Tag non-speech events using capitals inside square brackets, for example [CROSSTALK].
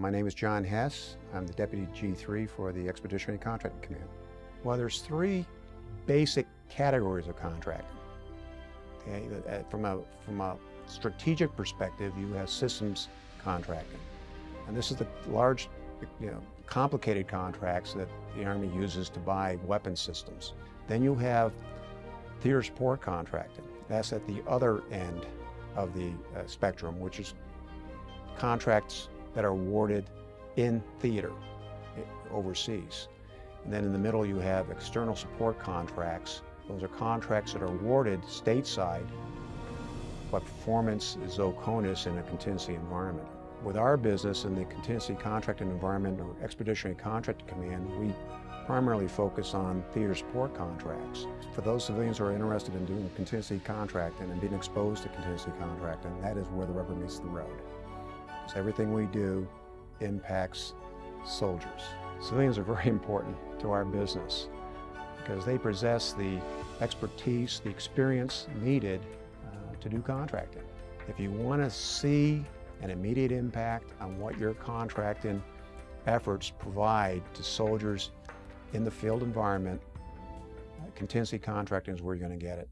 My name is John Hess. I'm the Deputy G3 for the Expeditionary Contracting Command. Well, there's three basic categories of contracting. Okay, uh, from a, from a strategic perspective, you have systems contracting. And this is the large, you know, complicated contracts that the Army uses to buy weapon systems. Then you have theater support contracting. That's at the other end of the uh, spectrum, which is contracts that are awarded in theater eh, overseas. And then in the middle you have external support contracts. Those are contracts that are awarded stateside, but performance is OCONUS in a contingency environment. With our business in the contingency contracting environment or expeditionary contracting command, we primarily focus on theater support contracts. For those civilians who are interested in doing contingency contracting and being exposed to contingency contracting, that is where the rubber meets the road. Because everything we do impacts soldiers. Civilians are very [LAUGHS] important to our business because they possess the expertise, the experience needed uh, to do contracting. If you want to see an immediate impact on what your contracting efforts provide to soldiers in the field environment, contingency contracting is where you're going to get it.